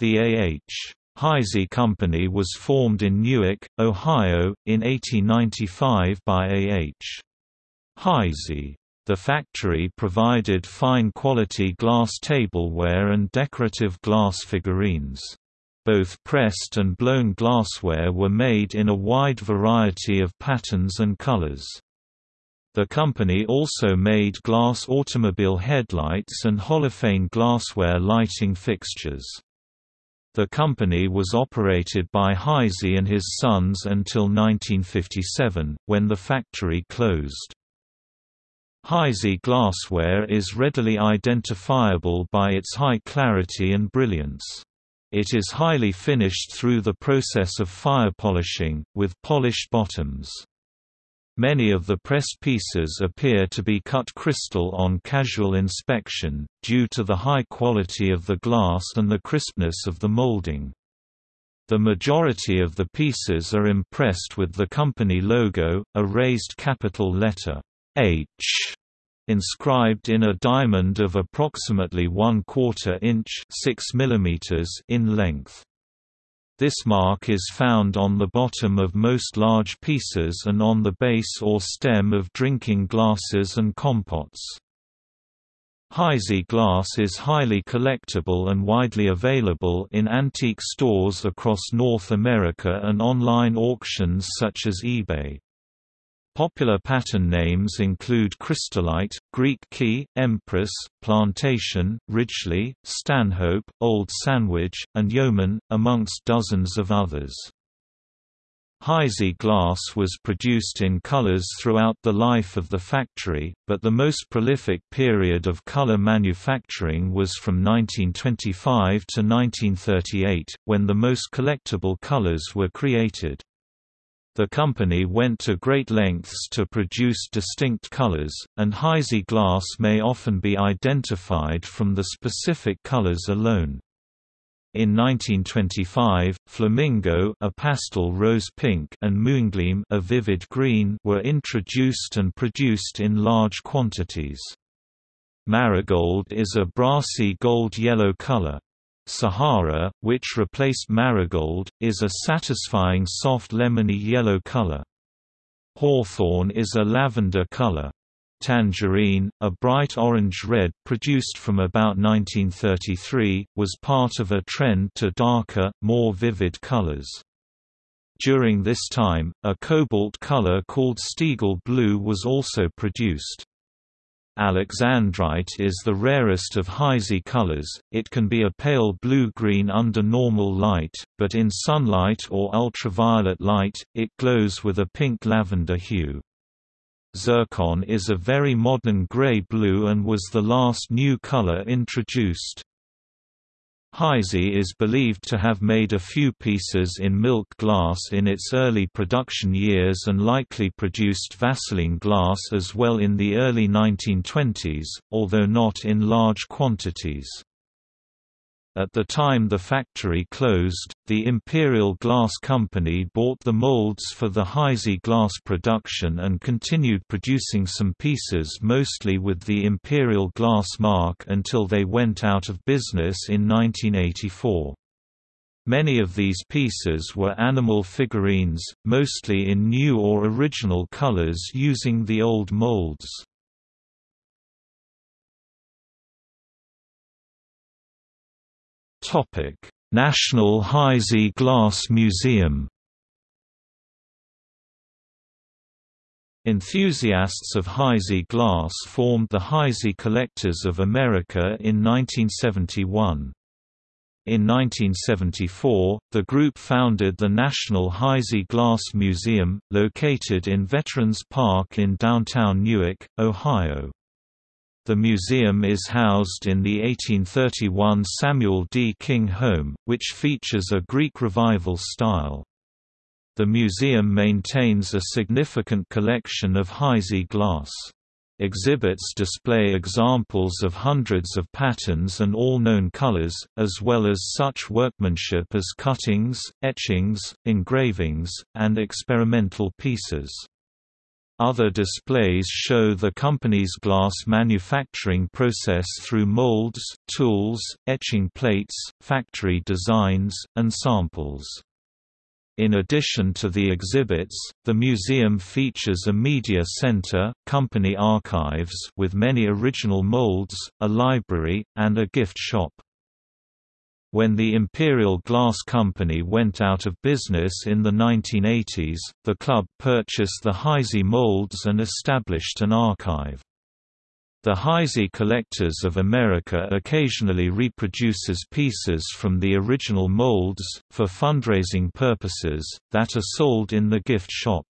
The A.H. Heisey Company was formed in Newark, Ohio, in 1895 by A.H. Heisey. The factory provided fine-quality glass tableware and decorative glass figurines. Both pressed and blown glassware were made in a wide variety of patterns and colors. The company also made glass automobile headlights and holophane glassware lighting fixtures. The company was operated by Heisey and his sons until 1957, when the factory closed. Heisey glassware is readily identifiable by its high clarity and brilliance. It is highly finished through the process of fire polishing, with polished bottoms. Many of the press pieces appear to be cut crystal on casual inspection, due to the high quality of the glass and the crispness of the molding. The majority of the pieces are impressed with the company logo, a raised capital letter H inscribed in a diamond of approximately 1 quarter inch 6 mm in length. This mark is found on the bottom of most large pieces and on the base or stem of drinking glasses and compots. Heisey glass is highly collectible and widely available in antique stores across North America and online auctions such as eBay. Popular pattern names include Crystolite, Greek Key, Empress, Plantation, Ridgeleigh, Stanhope, Old Sandwich, and Yeoman, amongst dozens of others. Heisey glass was produced in colors throughout the life of the factory, but the most prolific period of color manufacturing was from 1925 to 1938, when the most collectible colors were created. The company went to great lengths to produce distinct colors, and Heisey glass may often be identified from the specific colors alone. In 1925, Flamingo a pastel rose pink and Moongleam a vivid green were introduced and produced in large quantities. Marigold is a brassy gold-yellow color. Sahara, which replaced marigold, is a satisfying soft lemony yellow color. Hawthorne is a lavender color. Tangerine, a bright orange-red produced from about 1933, was part of a trend to darker, more vivid colors. During this time, a cobalt color called Stiegel blue was also produced. Alexandrite is the rarest of Heisey colors, it can be a pale blue-green under normal light, but in sunlight or ultraviolet light, it glows with a pink-lavender hue. Zircon is a very modern gray-blue and was the last new color introduced. Heisey is believed to have made a few pieces in milk glass in its early production years and likely produced Vaseline glass as well in the early 1920s, although not in large quantities. At the time the factory closed, the Imperial Glass Company bought the molds for the Heisey glass production and continued producing some pieces mostly with the Imperial Glass mark until they went out of business in 1984. Many of these pieces were animal figurines, mostly in new or original colors using the old molds. National Heisey Glass Museum. Enthusiasts of Heisey glass formed the Heisey Collectors of America in 1971. In 1974, the group founded the National Heisey Glass Museum, located in Veterans Park in downtown Newark, Ohio. The museum is housed in the 1831 Samuel D. King Home, which features a Greek Revival style. The museum maintains a significant collection of Heisey glass. Exhibits display examples of hundreds of patterns and all known colors, as well as such workmanship as cuttings, etchings, engravings, and experimental pieces. Other displays show the company's glass manufacturing process through molds, tools, etching plates, factory designs, and samples. In addition to the exhibits, the museum features a media center, company archives with many original molds, a library, and a gift shop. When the Imperial Glass Company went out of business in the 1980s, the club purchased the Heisey molds and established an archive. The Heisey Collectors of America occasionally reproduces pieces from the original molds, for fundraising purposes, that are sold in the gift shop.